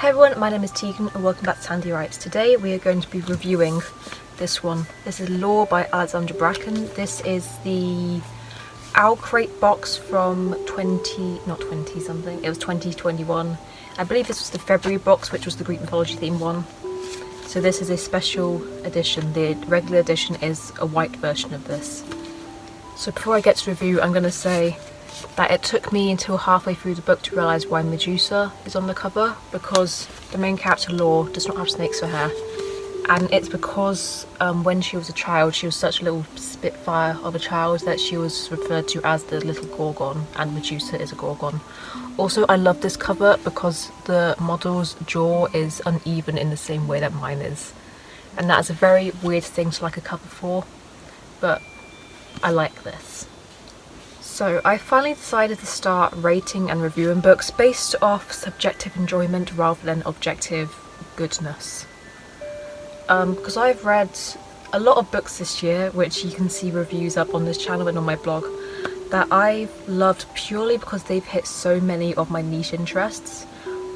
Hey everyone, my name is Tegan and welcome back to Sandy Writes. Today we are going to be reviewing this one. This is Lore by Alexandra Bracken. This is the Owl Crate box from 20, not 20 something, it was 2021. I believe this was the February box which was the Greek mythology theme one. So this is a special edition. The regular edition is a white version of this. So before I get to review I'm going to say that it took me until halfway through the book to realise why Medusa is on the cover because the main character Lore does not have snakes for hair and it's because um, when she was a child she was such a little spitfire of a child that she was referred to as the little Gorgon and Medusa is a Gorgon. Also I love this cover because the model's jaw is uneven in the same way that mine is and that is a very weird thing to like a cover for but I like this. So I finally decided to start rating and reviewing books based off subjective enjoyment rather than objective goodness. Because um, I've read a lot of books this year, which you can see reviews up on this channel and on my blog, that I've loved purely because they've hit so many of my niche interests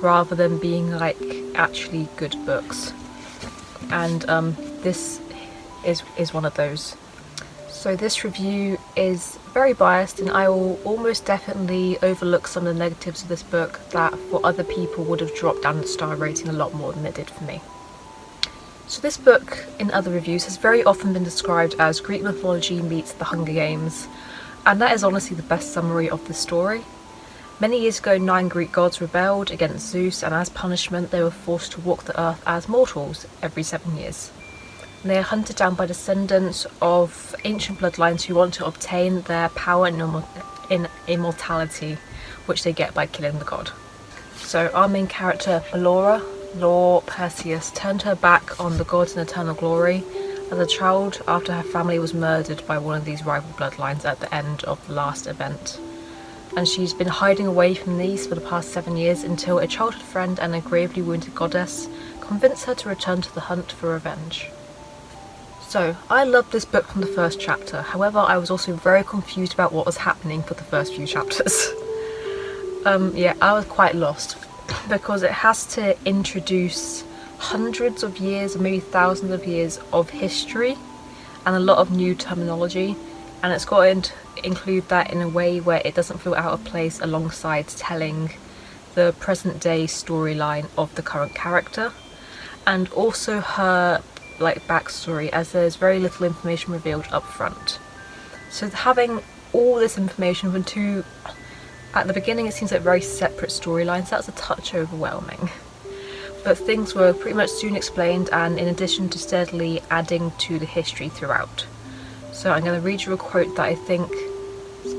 rather than being like actually good books. And um, this is, is one of those. So this review is very biased and I will almost definitely overlook some of the negatives of this book that for other people would have dropped down the star rating a lot more than it did for me. So this book, in other reviews, has very often been described as Greek mythology meets the Hunger Games, and that is honestly the best summary of the story. Many years ago, nine Greek gods rebelled against Zeus, and as punishment they were forced to walk the earth as mortals every seven years. They are hunted down by descendants of ancient bloodlines who want to obtain their power in immortality, which they get by killing the god. So our main character, Melora, Lore Perseous, turned her back on the gods in eternal glory as a child after her family was murdered by one of these rival bloodlines at the end of the last event. And she's been hiding away from these for the past seven years until a childhood friend and a gravely wounded goddess convince her to return to the hunt for revenge. So, I loved this book from the first chapter, however I was also very confused about what was happening for the first few chapters. um, yeah, I was quite lost because it has to introduce hundreds of years, maybe thousands of years of history and a lot of new terminology. And it's got to include that in a way where it doesn't feel out of place alongside telling the present day storyline of the current character. And also her like backstory as there's very little information revealed up front. So having all this information from two, at the beginning it seems like very separate storylines, that's a touch overwhelming. But things were pretty much soon explained and in addition to steadily adding to the history throughout. So I'm going to read you a quote that I think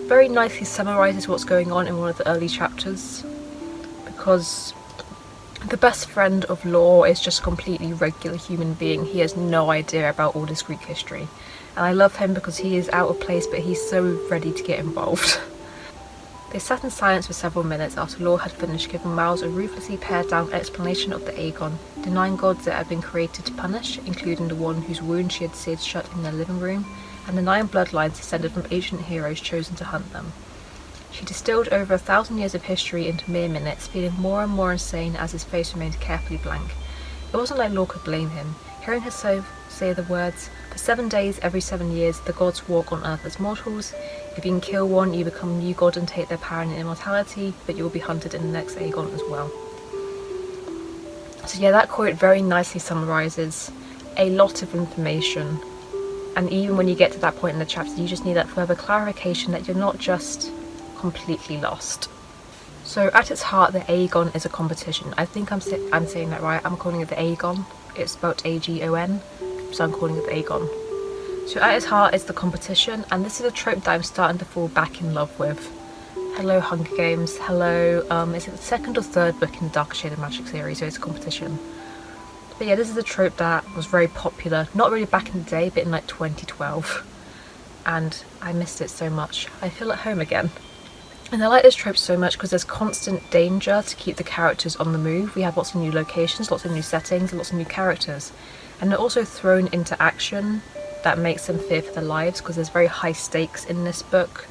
very nicely summarises what's going on in one of the early chapters because the best friend of Lore is just a completely regular human being. He has no idea about all this Greek history. And I love him because he is out of place but he's so ready to get involved. they sat in silence for several minutes after Lore had finished giving Miles a ruthlessly pared down explanation of the Agon, the nine gods that had been created to punish, including the one whose wound she had seared shut in their living room, and the nine bloodlines descended from ancient heroes chosen to hunt them. She distilled over a thousand years of history into mere minutes, feeling more and more insane as his face remained carefully blank. It wasn't like Lore could blame him. Hearing her so say the words, For seven days every seven years the gods walk on earth as mortals. If you can kill one, you become a new god and take their power and immortality, but you will be hunted in the next Agon as well. So yeah, that quote very nicely summarises a lot of information and even when you get to that point in the chapter you just need that further clarification that you're not just completely lost. So at its heart the Agon is a competition. I think I'm, I'm saying that right, I'm calling it the Agon. It's spelled A-G-O-N, so I'm calling it the Agon. So at its heart is the competition and this is a trope that I'm starting to fall back in love with. Hello Hunger Games, hello, um, is it the second or third book in the Dark Shade of Magic series, so it's a competition. But yeah, this is a trope that was very popular, not really back in the day, but in like 2012. And I missed it so much. I feel at home again. And I like this trope so much because there's constant danger to keep the characters on the move. We have lots of new locations, lots of new settings, lots of new characters. And they're also thrown into action that makes them fear for their lives because there's very high stakes in this book.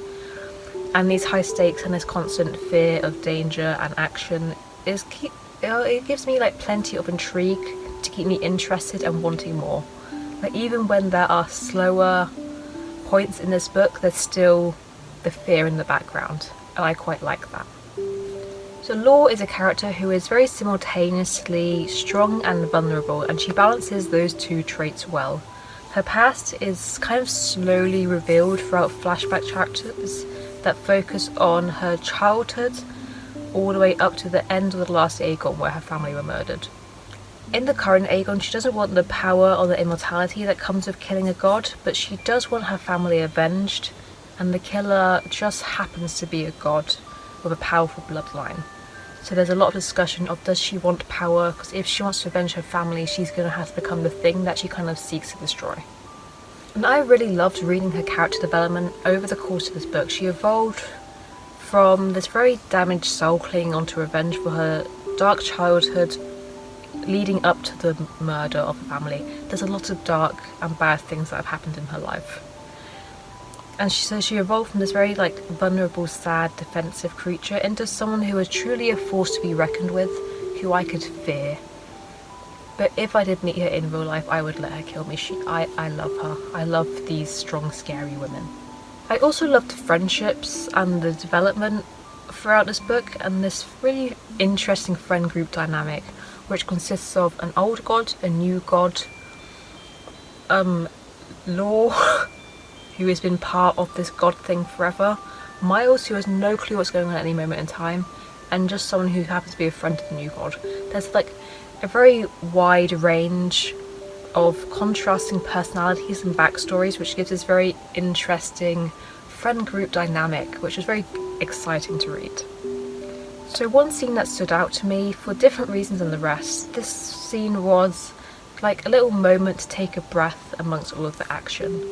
And these high stakes and this constant fear of danger and action is keep it, it gives me like plenty of intrigue to keep me interested and wanting more. Like even when there are slower points in this book, there's still the fear in the background and I quite like that. So Lore is a character who is very simultaneously strong and vulnerable and she balances those two traits well. Her past is kind of slowly revealed throughout flashback chapters that focus on her childhood all the way up to the end of the last Agon where her family were murdered. In the current Agon, she doesn't want the power or the immortality that comes with killing a god, but she does want her family avenged, and the killer just happens to be a god with a powerful bloodline. So there's a lot of discussion of does she want power, because if she wants to avenge her family, she's going to have to become the thing that she kind of seeks to destroy. And I really loved reading her character development over the course of this book. She evolved from this very damaged soul clinging onto revenge for her dark childhood leading up to the murder of the family, there's a lot of dark and bad things that have happened in her life. And she, says she evolved from this very like vulnerable, sad, defensive creature into someone who was truly a force to be reckoned with, who I could fear. But if I did meet her in real life, I would let her kill me. She, I, I love her. I love these strong, scary women. I also loved friendships and the development throughout this book and this really interesting friend group dynamic which consists of an old god, a new god, um, Lore, who has been part of this god thing forever, Miles, who has no clue what's going on at any moment in time, and just someone who happens to be a friend of the new god. There's like a very wide range of contrasting personalities and backstories, which gives this very interesting friend group dynamic, which is very exciting to read. So one scene that stood out to me for different reasons than the rest, this scene was like a little moment to take a breath amongst all of the action.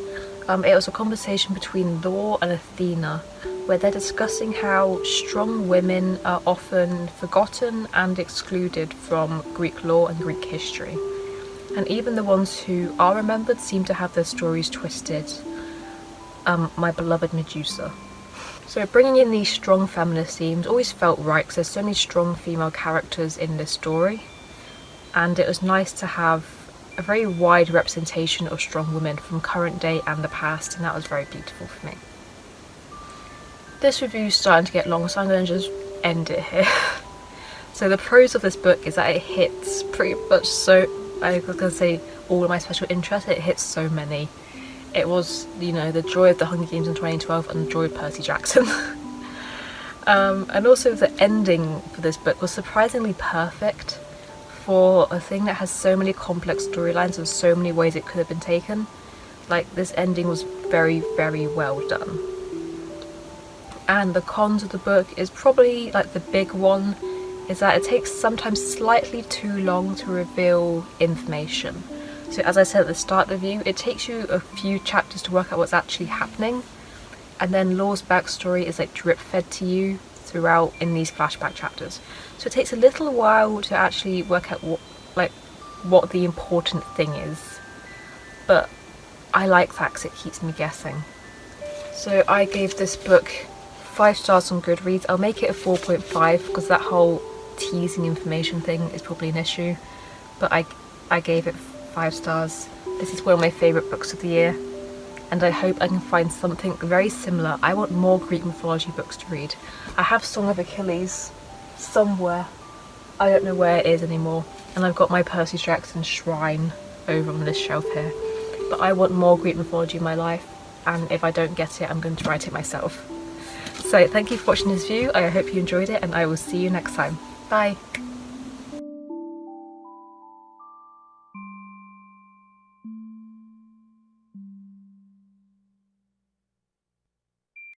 Um, it was a conversation between Thor and Athena where they're discussing how strong women are often forgotten and excluded from Greek lore and Greek history. And even the ones who are remembered seem to have their stories twisted. Um, my beloved Medusa. So bringing in these strong feminist themes always felt right because there's so many strong female characters in this story and it was nice to have a very wide representation of strong women from current day and the past and that was very beautiful for me. This review is starting to get long so I'm going to just end it here. so the pros of this book is that it hits pretty much so, I was going to say all of my special interests, it hits so many it was, you know, the joy of the Hunger Games in 2012 and the joy of Percy Jackson. um, and also the ending for this book was surprisingly perfect for a thing that has so many complex storylines and so many ways it could have been taken. Like, this ending was very, very well done. And the cons of the book is probably, like, the big one is that it takes sometimes slightly too long to reveal information. So as I said at the start of the review, it takes you a few chapters to work out what's actually happening and then Lore's backstory is like drip fed to you throughout in these flashback chapters. So it takes a little while to actually work out what like what the important thing is. But I like that because it keeps me guessing. So I gave this book 5 stars on Goodreads. I'll make it a 4.5 because that whole teasing information thing is probably an issue. But I, I gave it five stars. This is one of my favourite books of the year and I hope I can find something very similar. I want more Greek mythology books to read. I have Song of Achilles somewhere. I don't know where it is anymore. And I've got my Percy Jackson shrine over on this shelf here. But I want more Greek mythology in my life and if I don't get it I'm going to write it myself. So thank you for watching this view, I hope you enjoyed it and I will see you next time. Bye!